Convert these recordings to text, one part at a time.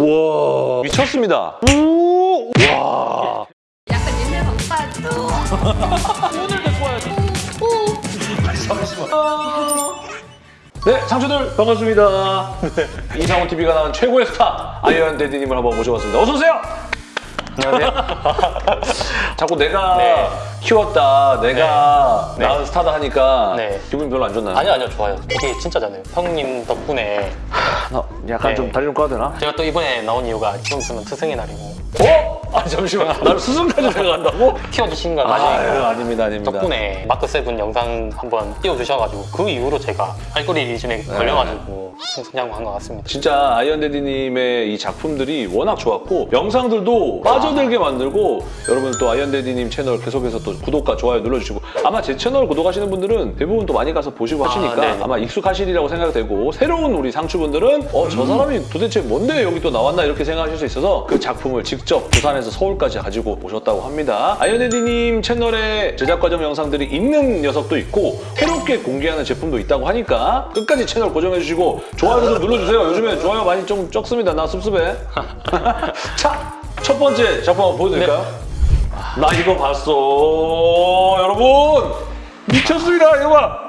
우와 미쳤습니다. 우 와. 약간 옛날 바빠도 오늘 데리고 와야지. 네, 상추들 반갑습니다. 네, 이상훈 TV가 나온 최고의 스타 아이언 데디님을 한번 모셔봤습니다. 어서 오세요. 안녕하세요. 자꾸 내가 네. 키웠다, 내가 네. 낳은 스타다 하니까 네. 기분이 별로 안 좋나요? 아니요, 아니요, 좋아요. 이게 진짜잖아요. 형님 덕분에 나 약간 네. 좀 다리 좀 까도 되나? 제가 또 이번에 나온 이유가 좀 있으면 스승의 날이고 어? 아니 잠시만, 나를 스승까지 생각한다고? 키워주신 건 아유, 맞아요. 아닙니다, 아닙니다. 덕분에 마크 세븐 영상 한번 띄워주셔가지고 그 이후로 제가 알고리즘에 네. 걸려가지고 성장한 것 같습니다. 진짜 아이언데디님의 이 작품들이 워낙 좋았고 영상들도 빠져들게 만들고 여러분 또 아이언데디님 채널 계속해서 또 구독과 좋아요 눌러주시고 아마 제 채널 구독하시는 분들은 대부분 또 많이 가서 보시고 하시니까 네네. 아마 익숙하시리라고 생각되고 새로운 우리 상추분들은 어 저 사람이 도대체 뭔데 여기 또 나왔나 이렇게 생각하실 수 있어서 그 작품을 직접 부산에서 서울까지 가지고 오셨다고 합니다 아이언데디님 채널에 제작 과정 영상들이 있는 녀석도 있고 새롭게 공개하는 제품도 있다고 하니까 끝까지 채널 고정해주시고 좋아요 좀 눌러주세요. 요즘에 좋아요 많이 좀 적습니다. 나 섭섭해. 자, 첫 번째 작품 한번 보여드릴까요? 나 이거 봤어. 여러분! 미쳤습니다, 이거 봐!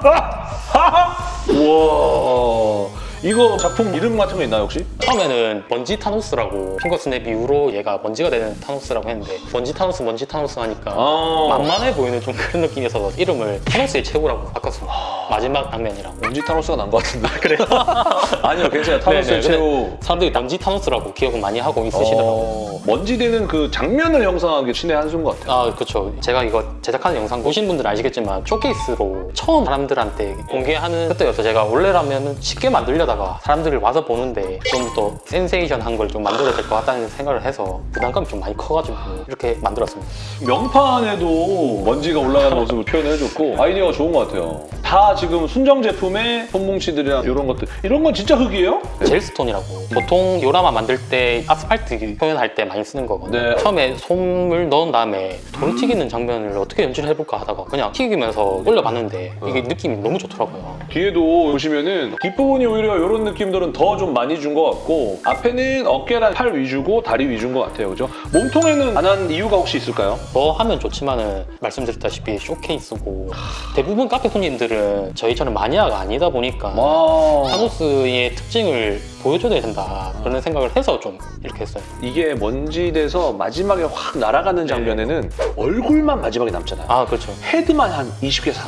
아! 우와. 이거 작품 이름 같은 거 있나요, 혹시? 처음에는 먼지 타노스라고 finger snap 이후로 얘가 먼지가 되는 타노스라고 했는데 먼지 타노스 먼지 타노스 하니까 아. 만만해 보이는 좀 그런 느낌이어서 이름을 타노스의 최후라고 바꿨습니다. 마지막 장면이라고. 먼지 타노스가 난 것 같은데. 그래? 아니요, 괜찮아요. 타노스의 최후. 사람들이 먼지 타노스라고 기억을 많이 하고 있으시더라고요. 어, 먼지 되는 그 장면을 형성한 게 신의 한 수인 것 같아요. 아 그렇죠 제가 이거 제작하는 영상 보신 분들은 아시겠지만 쇼케이스로 처음 사람들한테 공개하는 그때여서 제가 원래라면 쉽게 만들려다 가 사람들이 와서 보는데 좀 더 센세이션한 걸 좀 만들어야 될 것 같다는 생각을 해서 부담감이 좀 많이 커가지고 이렇게 만들었습니다 명판에도 먼지가 올라가는 모습을 표현해줬고 아이디어가 좋은 것 같아요. 다 지금 순정 제품의 손뭉치들이랑 이런 것들 이런 건 진짜 흙이에요? 젤스톤이라고 보통 요라마 만들 때 아스팔트 표현할 때 많이 쓰는 거거든요 네. 처음에 솜을 넣은 다음에 돌 튀기는 장면을 어떻게 연출을 해볼까 하다가 그냥 튀기면서 올려봤는데 이게 느낌이 너무 좋더라고요 뒤에도 보시면은 뒷부분이 오히려 이런 느낌들은 더 좀 많이 준 것 같고 앞에는 어깨랑 팔 위주고 다리 위주인 것 같아요, 그죠? 몸통에는 안 한 이유가 혹시 있을까요? 뭐 하면 좋지만은 말씀드렸다시피 쇼케이스고 대부분 카페 손님들은 저희처럼 마니아가 아니다 보니까 와 타노스의 특징을 보여줘야 된다 그런 생각을 해서 좀 이렇게 했어요 이게 먼지 돼서 마지막에 확 날아가는 장면에는 얼굴만 마지막에 남잖아요. 아 그렇죠 헤드만 한 20개 사.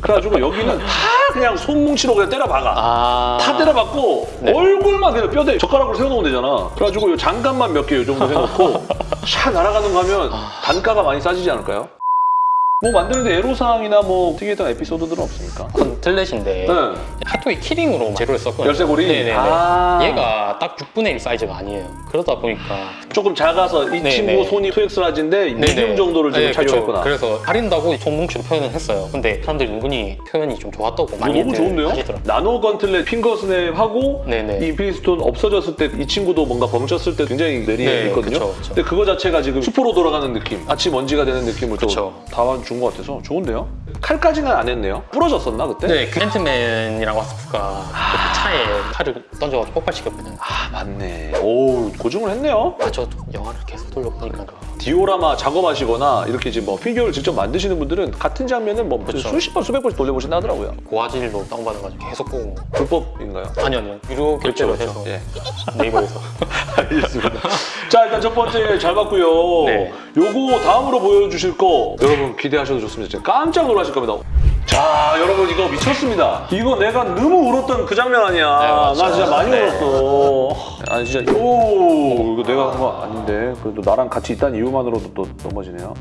그래가지고 여기는 다 그냥 손뭉치로 그냥 때려 박아. 아 다 때려박고 네. 얼굴만 그냥 뼈대 젓가락으로 세워놓으면 되잖아. 그래가지고 요 장갑만 몇 개 요 정도 해놓고 샥 날아가는 거 하면 단가가 많이 싸지지 않을까요? 뭐 만드는데 애로사항이나 뭐 특이했던 에피소드들은 없습니까? gauntlet인데 네. 핫토이 key ring으로 재료를 썼거든요 열쇠고리? 네네네 아. 얘가 딱 6분의 1 사이즈가 아니에요 그러다 보니까 조금 작아서 이 네, 친구 네. 손이 2X라지인데 네네. medium 정도를 지금 네, 착용했구나. 그래서 가린다고 손뭉치로 표현을 했어요 근데 사람들이 은근히 표현이 좀 좋았다고 많이 너무 좋은데요? 하시더라고요 나노 gauntlet finger snap하고 네네. 이 Infinity Stone 없어졌을 때 이 친구도 뭔가 벙쳤을 때 굉장히 매력이 네, 있거든요. 그쵸, 그쵸. 근데 그거 자체가 지금 슈퍼로 돌아가는 느낌, 마치 먼지가 되는 느낌을 그쵸. 또 다 준 것 같아서 좋은데요? 칼까지는 안 했네요. 부러졌었나 그때? 네, 그 앤트맨이랑 와스프가 그 차에 칼을 던져가지고 폭발시켰거든요. 아 맞네. 오 고증을 했네요. 아, 저도 영화를 계속 돌려보니까 디오라마 작업하시거나 이렇게 이제 뭐 피규어를 직접 만드시는 분들은 같은 장면은 뭐 그쵸. 수십 번, 수백 번씩 돌려보신다 하더라고요. 고화질로 다운받아가지고 계속 보고 불법인가요? 아니요, 아니요. 유료 결제로 그렇죠, 해서 예. 네이버에서 알겠습니다. 자 일단 첫 번째 잘 봤고요. 네. 요거 다음으로 보여주실 거 여러분 기대하셔도 좋습니다. 진짜 깜짝 놀라실 겁니다. 자 여러분 이거 미쳤습니다. 이거 내가 너무 울었던 그 장면 아니야. 네. 나 진짜 많이 네. 울었어. 아니 진짜 오 이거 내가 한 거 아닌데 그래도 나랑 같이 있다는 이유만으로도 또 넘어지네요.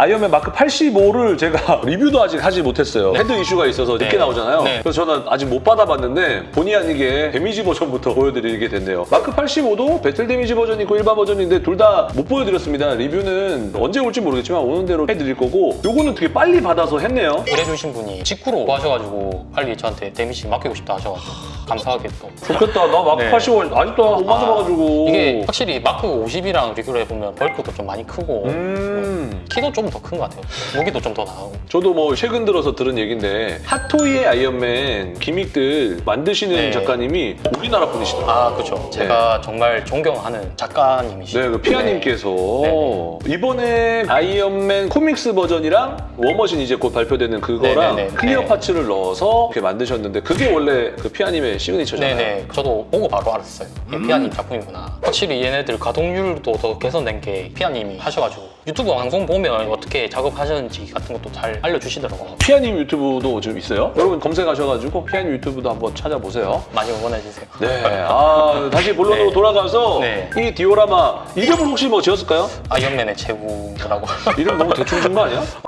아이언맨 마크 85를 제가 리뷰도 아직 하지 못했어요. 헤드 이슈가 있어서 늦게 네. 나오잖아요. 네. 그래서 저는 아직 못 받아봤는데 본의 아니게 damage 버전부터 보여드리게 됐네요. 마크 85도 battle damage 버전이 있고 일반 버전인데 둘 다 못 보여드렸습니다. 리뷰는 언제 올지 모르겠지만 오는 대로 해드릴 거고 요거는 되게 빨리 받아서 했네요. 일해주신 분이 직구로 구하셔가지고 빨리 저한테 damage 맡기고 싶다 하셔가지고 감사하게 또 좋겠다. 나 마크 네. 85 아직도 못 맞아봐가지고. 이게 확실히 마크 50이랑 비교를 해보면 bulk도 좀 많이 크고 음. 키도 좀좀 더 큰 것 같아요. 무기도 좀 더 나오고. 저도 뭐 최근 들어서 들은 얘기인데 핫토이의 아이언맨 gimmick들 만드시는 네. 작가님이 우리나라 분이시더라고요. 아, 그렇죠. 제가 정말 존경하는 작가님이시죠. 네, 그 피아님께서 네. 이번에 아이언맨 comics 버전이랑 워머신 이제 곧 발표되는 그거랑 네, 네, 네. clear 네. parts를 넣어서 이렇게 만드셨는데 그게 원래 그 피아님의 signature잖아요. 네네. 저도 보고 바로 알았어요. 이게 피아님 작품이구나. 확실히 얘네들 가동률도 더 개선된 게 피아님이 하셔가지고 유튜브 방송 보면 어떻게 작업하셨는지 같은 것도 잘 알려주시더라고요. 피아님 유튜브도 지금 있어요. 여러분 검색하셔가지고 피아님 유튜브도 한번 찾아보세요. 많이 응원해주세요. 네, 아 다시 본론으로 네. 돌아가서 네. 이 디오라마 이름을 혹시 뭐 지었을까요? 아이언맨의 최후라고. 이름 너무 대충 준 거 아니야?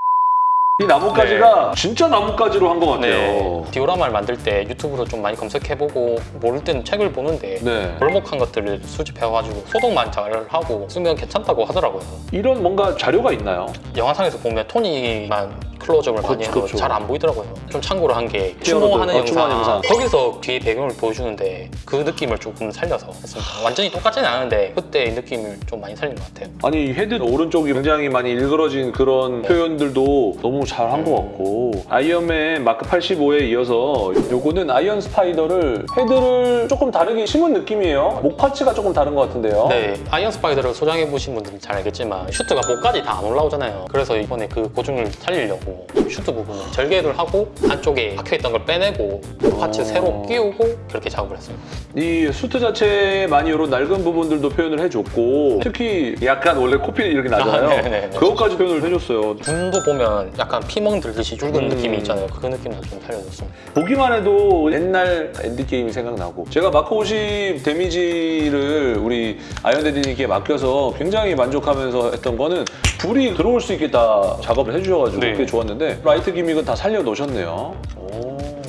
이 나뭇가지가 진짜 나뭇가지로 한 것 같아요. 네. 디오라마를 만들 때 유튜브로 좀 많이 검색해보고 모를 때는 책을 보는데 네. 벌목한 것들을 수집해가지고 소독만 잘 하고 쓰면 괜찮다고 하더라고요. 이런 뭔가 자료가 있나요? 영상에서 보면 토니만 클로즈업을 많이 해서 그렇죠. 잘안 보이더라고요. 좀 참고로 한게 뛰어넘는, 추모하는 어, 영상, 영상. 거기서 뒤에 배경을 보여주는데 그 느낌을 조금 살려서 했습니다. 완전히 똑같지는 않은데 그때 이 느낌을 좀 많이 살린 것 같아요. 아니 헤드 오른쪽이 굉장히 많이 일그러진 그런 표현들도 너무 잘 한 것 같고 아이언맨 마크 85에 이어서 요거는 아이언 스파이더를 헤드를 조금 다르게 심은 느낌이에요. 목 parts가 조금 다른 것 같은데요. 네, 아이언 스파이더를 소장해보신 분들은 잘 알겠지만 슈트가 목까지 다 안 올라오잖아요. 그래서 이번에 그 고증을 살리려고 슈트 부분은 절개를 하고 안쪽에 박혀있던 걸 빼내고 목 parts 어. 새로 끼우고 그렇게 작업을 했습니다. 이 수트 자체에 많이 이런 낡은 부분들도 표현을 해줬고 특히 약간 원래 코피 이렇게 나잖아요. 아, 네네네. 그것까지 표현을 해줬어요. 눈도 보면 약간 피멍 들듯이 붉은 음. 느낌이 있잖아요. 그 느낌도 좀 살려줬습니다. 보기만 해도 옛날 엔드게임이 생각나고 제가 마크 50 damage를 우리 아이언데디님께 맡겨서 굉장히 만족하면서 했던 거는 불이 들어올 수 있게 다 작업을 해주셔가지고 네. 그게 좋았는데 라이트 gimmick은 다 살려놓으셨네요 오.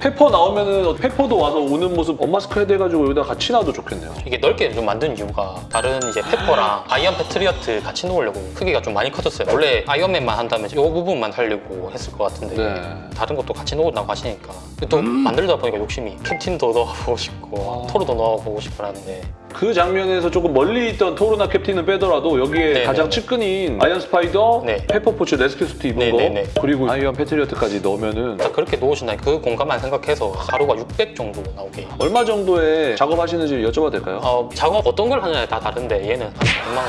페퍼 나오면은 페퍼도 와서 우는 모습 unmask 헤드 해가지고 여기다 같이 놔도 좋겠네요 이게 넓게 좀 만든 이유가 다른 이제 페퍼랑 아이언 패트리어트 같이 놓으려고 크기가 좀 많이 커졌어요. 원래 아이언맨만 한다면 이 부분만 살려고 했을 것 같은데 네. 다른 것도 같이 넣으라고 하시니까 또 만들다 보니까 욕심이 캡틴도 넣어보고 싶고 아. 토르도 넣어보고 싶고 하는데 그 장면에서 조금 멀리 있던 토르나 캡틴은 빼더라도 여기에 네, 가장 네, 측근인 아이언 스파이더, 네. 페퍼포츠 레스큐 수트 입은 네, 거 네, 네. 그리고 아이언 패트리어트까지 넣으면은 딱 그렇게 놓으신다니 그 공간만 생각해서 가로가 600 정도 나오게 얼마 정도에 작업하시는지 여쭤봐도 될까요? 어, 작업 어떤 걸 하느냐에 다 다른데 얘는 한 100만 원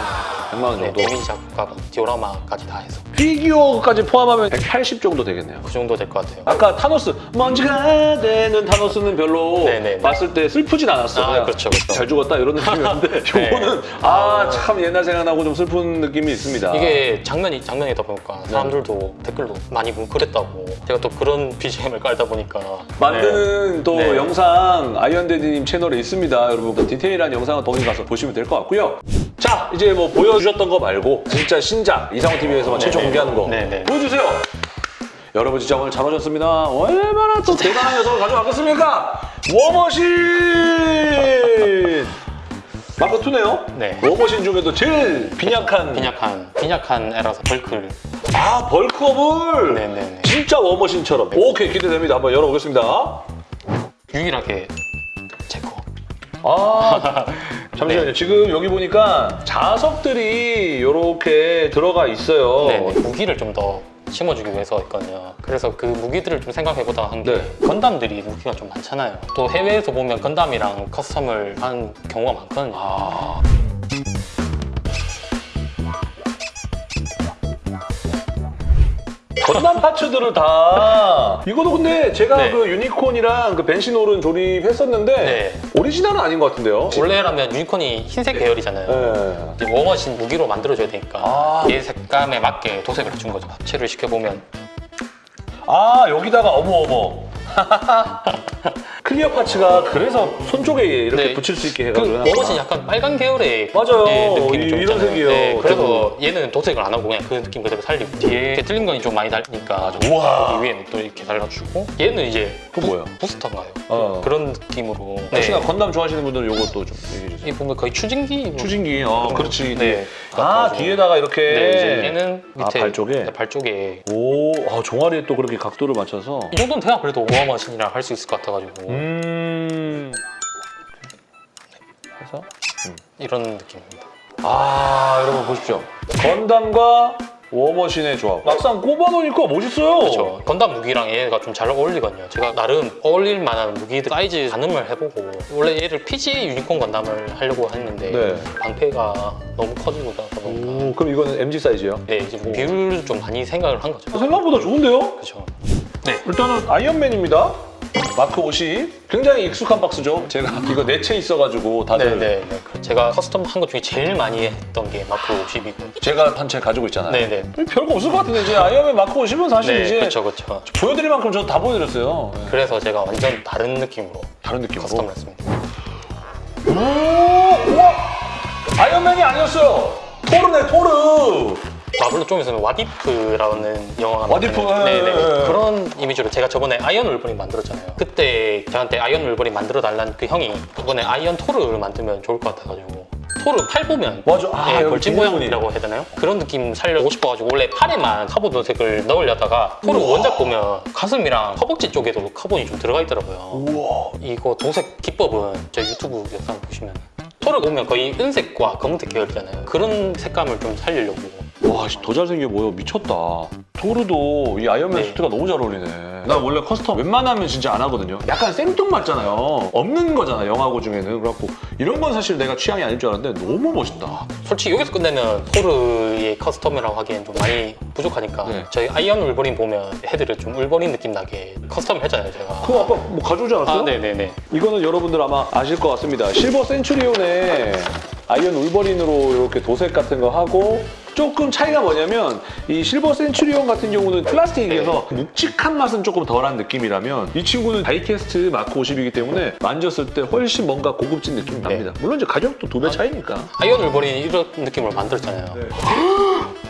100만 원 네, 정도. damage 작업하고 디오라마까지 다 해서 피규어까지 포함하면 180 정도 되겠네요. 그 정도 될 것 같아요 아까 타노스 먼지가 되는 타노스는 별로 네네네. 봤을 때 슬프진 않았어. 아, 그렇죠, 그렇죠. 잘 죽었다 이런 느낌이었는데 네. 요거는 아참 옛날 생각나고 좀 슬픈 느낌이 있습니다. 이게 장면이 장면이다 보니까 사람들도 댓글로 많이 뭉클했다고 제가 또 그런 BGM을 깔다 보니까 만드는 또 네. 영상 아이언데디님 채널에 있습니다. 여러분 디테일한 영상은 거기 가서 보시면 될 것 같고요. 자 이제 뭐 보여주셨던 거 말고 진짜 신작 이상호 TV에서만 최초 네네. 공개하는 거 네네. 보여주세요. 여러분 진짜 오늘 잘 오셨습니다. 얼마나 또 대단한 녀석을 가져왔겠습니까? 워머신! 마크 2네요. 네. 워머신 중에도 제일 빈약한 빈약한 빈약한 애라서 벌크를 아 벌크업을 네네네 진짜 워머신처럼 오케이 기대됩니다. 한번 열어보겠습니다. 유일하게 제거 아 잠시만요. 네. 지금 여기 보니까 자석들이 이렇게 들어가 있어요. 네네 무기를 좀 더 심어주기 위해서 했거든요 그래서 그 무기들을 좀 생각해보다 한게 네. 건담들이 무기가 좀 많잖아요 또 해외에서 보면 건담이랑 custom을 하는 경우가 많거든요 아. 건담 parts들을 다 이거도 근데 제가 네. 그 유니콘이랑 그 벤시놀은 조립했었는데 네. 오리지널은 아닌 것 같은데요. 원래라면 유니콘이 흰색 계열이잖아요 네. 워머신 무기로 만들어줘야 되니까 아. 얘 색감에 맞게 도색을 해준 거죠 합체를 시켜보면 아 여기다가 어머 어머. clear parts가 그래서 손 쪽에 이렇게 네. 붙일 수 있게 그 해가지고 해놨구나. 워머신 약간 빨간 계열의 맞아요. 예, 느낌이 좀 이- 이런. 색이에요. 네, 그래서 얘는 도색을 안 하고 그냥 그 느낌 그대로 살리고 뒤에 Gatling gun이 좀 많이 달리니까 우와. 여기 위에는 또 이렇게 달아주고 얘는 이제 그 뭐예요? 부스터인가요? 어. 그런 느낌으로 혹시나 네. 건담 좋아하시는 분들은 이것도 좀 얘기해 주세요. 이 보면 거의 추진기 추진기, 어, 그렇지. 네. 아. 뒤에다가 이렇게. 네, 이제 얘는 아, 밑에 발 쪽에? 네, 발 쪽에 오, 아, 종아리에 또 그렇게 각도를 맞춰서. 이 정도는 돼야 그래도 워머신이라 할수 있을 것 같아가지고 음. 해서. 이런 느낌입니다. 아, 여러분 보십시오. 건담과 워머신의 조합. 막상 꼽아놓으니까 멋있어요. 그렇죠. 건담 무기랑 얘가 좀 잘 어울리거든요. 제가 나름 어울릴 만한 무기들 사이즈 가늠을 해보고 원래 얘를 PG 유니콘 건담을 하려고 했는데 네. 방패가 너무 커지고 그러다 보니까 오, 그럼 이거는 MG 사이즈요? 네 이제 뭐 비율을 좀 많이 생각을 한 거죠. 생각보다 좋은데요? 그렇죠. 일단은 아이언맨입니다. 마크 50. 굉장히 익숙한 박스죠. 제가 이거 네 채 있어가지고 다들 네네. 제가 custom 한 것 중에 제일 많이 했던 게 마크 50이고. 제가 한 채 가지고 있잖아요. 네네. 별거 없을 것 같은데 이제 아이언맨 마크 50은 사실 네, 이제 그렇죠, 그렇죠. 보여드릴 만큼 저도 다 보여드렸어요. 네. 그래서 제가 완전 다른 느낌으로 다른 느낌으로. custom을 했습니다. 오, 우와! 아이언맨이 아니었어요. 토르네 토르. 마블로 좀 있으면 What If라는 영화가 What If, 네네. 예, 예. 그런 이미지로 제가 저번에 아이언 울버린 만들었잖아요. 그때 저한테 아이언 울버린 만들어 달라는 그 형이 이번에 아이언 토르를 만들면 좋을 것 같아가지고 토르 팔 보면 맞아. 아, 예, 벌집. 모양이라고 해야 되나요? 그런 느낌 살려고 싶어가지고 원래 팔에만 카본 도색을 넣으려다가 토르 원작 보면 가슴이랑 허벅지 쪽에도 카본이 좀 들어가 있더라고요. 우와. 이거 도색 기법은 저 유튜브 영상 보시면 토르 보면 거의 은색과 검은색 계열이잖아요. 그런 색감을 좀 살리려고 와, 씨, 더 잘생겨 보여. 미쳤다. 토르도 이 아이언맨 네. 수트가 너무 잘 어울리네. 나 원래 custom 웬만하면 진짜 안 하거든요. 약간 생뚱맞잖아요. 없는 거잖아, 영화 고증에는. 그래갖고 이런 건 사실 내가 취향이 아닐 줄 알았는데 너무 멋있다. 솔직히 여기서 끝내면 토르의 custom이라고 하기엔 좀 많이 부족하니까 네. 저희 아이언 울버린 보면 헤드를 좀 울버린 느낌 나게 custom을 했잖아요 제가 그거 아까 뭐 가져오지 않았어요? 아 네네네 이거는 여러분들 아마 아실 것 같습니다. 실버 센츄리온에 아이언 울버린으로 이렇게 도색 같은 거 하고 조금 차이가 뭐냐면 이 실버 센츄리온 같은 경우는 플라스틱이라서 묵직한 맛은 조금 덜한 느낌이라면 이 친구는 die-cast 마크 50이기 때문에 만졌을 때 훨씬 뭔가 고급진 느낌이 납니다. 물론 이제 가격도 두 배 차이니까. 아이언 울버린 이런 느낌으로 만들었잖아요 네.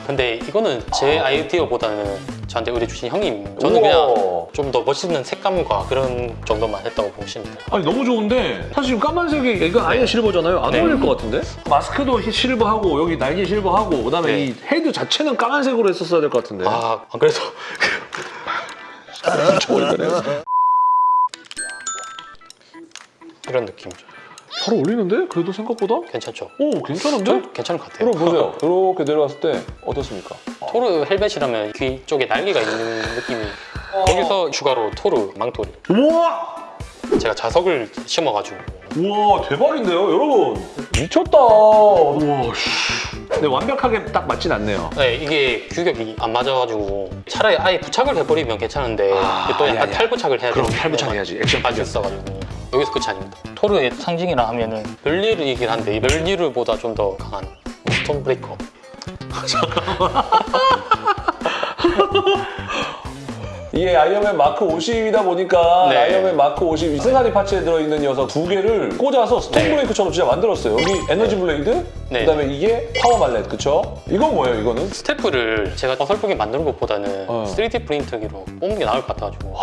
근데 이거는 제 아이디어보다는 저한테 의뢰 주신 형님 저는 우와. 그냥 좀 더 멋있는 색감과 그런 정도만 했다고 보시면 돼요 아니 너무 좋은데 사실 지금 까만색이 이거 아예 실버잖아요. 안 네. 어울릴 것 같은데? 마스크도 실버하고 여기 날개 실버하고 그다음에 네. 이 헤드 자체는 까만색으로 했었어야 될 것 같은데. 아, 안 그래서 이런 느낌이죠 잘 어울리는데? 그래도 생각보다? 괜찮죠? 오 괜찮은데? 좀 괜찮은 것 같아요 그럼 보세요. 이렇게 내려갔을 때 어떻습니까? 토르 헬멧이라면 귀 쪽에 날개가 있는 느낌이 거기서 추가로 토르 망토리 우와! 제가 자석을 심어가지고 우와 대박인데요 여러분 미쳤다 우와 씨. 근데 완벽하게 딱 맞진 않네요 네, 이게 규격이 안 맞아가지고 차라리 아예 부착을 해버리면 괜찮은데 아, 또 약간 아니. 탈부착을 해야 그럼 되는데 탈부착 해야지 액션 아주 있어가지고 여기서 끝이 아닙니다 토르의 상징이라 하면은 벨리르이긴 한데 이 벨리르보다 좀 더 강한 스톰 브레이커 이게 아이언맨 마크 50이다 보니까 네. 아이언맨 마크 50 승하리 파츠에 들어있는 녀석 두 개를 꽂아서 스톰 네. 브레이커처럼 진짜 만들었어요 여기 energy blade 네. 그다음에 이게 power mallet 그쵸? 이건 뭐예요 이거는? staff를 제가 어설프게 만드는 것보다는 어. 3D 프린터기로 뽑는 게 나을 것 같아가지고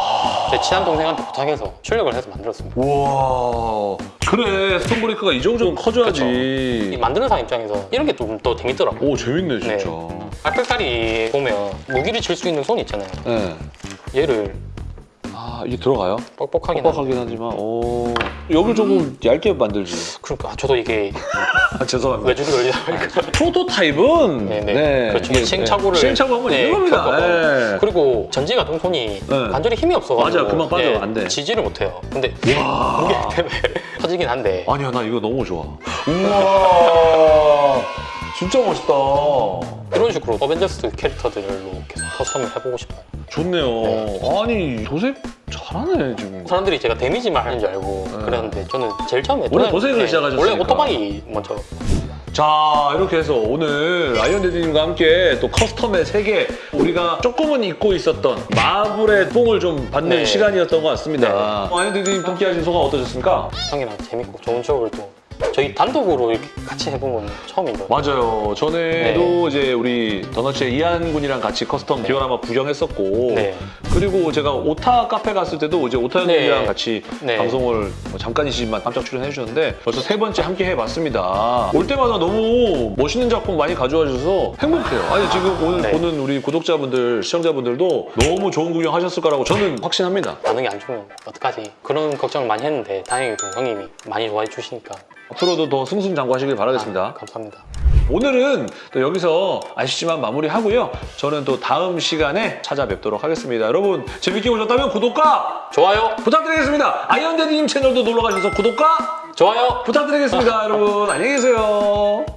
제 친한 동생한테 부탁해서 출력을 해서 만들었습니다. 우와. 그래 스톤 브레이크가 이 정도는 커져야지. 이 만드는 사람 입장에서 이런 게 좀 더 재밌더라고요. 오 재밌네 진짜. 알칼칼이 보면 무기를 질 수 있는 손 있잖아요. 네. 얘를 아 이게 들어가요? 뻑뻑하긴 뻑뻑하긴 하지만 오 여기 조금 얇게 만들지 그러니까 저도 이게 아 죄송합니다 외주를 열리다 보니까 프로토타입은 네네. 그렇죠. 이게, 시행착오를- 네, 시행착오하면 네, 이겁니다 겪어서. 네. 그리고 전지가 동손이 네. 관절이 힘이 없어가지고 맞아요. 금방 빠져요. 안 돼. 지지를 못해요 근데 와. 무게 때문에 터지긴 한데 아니야 나 이거 너무 좋아 우와 진짜 멋있다 이런 식으로 어벤져스 캐릭터들로 계속 custom을 해보고 싶어요 좋네요 아니 도색 잘하네 지금 사람들이 제가 damage만 하는 줄 알고 네. 그랬는데 저는 제일 처음에 원래 저는- 도색을 시작하셨으니까. 원래 오토바이 먼저 자 이렇게 해서 오늘 아이언데디님과 함께 또 custom의 세계 우리가 조금은 잊고 있었던 마블의 뽕을 좀 받는 네. 시간이었던 것 같습니다 네. 아이언데디님 함께 하신 소감 어떠셨습니까? 형이랑 재밌고 좋은 추억을 또 저희 단독으로 이렇게 같이 해본 건 처음이죠 맞아요. 전에도 이제 우리 더너츠의 이한 군이랑 같이 custom 디오라마 구경했었고 네. 그리고 제가 오타 카페 갔을 때도 이제 오타 네. 형님이랑 같이 네. 방송을 뭐 잠깐이지만 깜짝 출연해 주셨는데 벌써 세 번째 함께 해봤습니다. 올 때마다 너무 멋있는 작품 많이 가져와 주셔서 행복해요. 아니 지금 오늘 네. 보는 우리 구독자분들, 시청자분들도 너무 좋은 구경 하셨을 거라고 저는 확신합니다. 반응이 안 좋으면 어떡하지 그런 걱정을 많이 했는데 다행히도 형님이 많이 좋아해 주시니까 앞으로도 더 승승장구하시길 바라겠습니다. 아, 감사합니다 오늘은 또 여기서 아쉽지만 마무리하고요. 저는 또 다음 시간에 찾아뵙도록 하겠습니다. 여러분 재밌게 보셨다면 구독과 좋아요, 부탁드리겠습니다. 아이언데디님 채널도 놀러 가셔서 구독과 좋아요. 부탁드리겠습니다. 여러분 안녕히 계세요.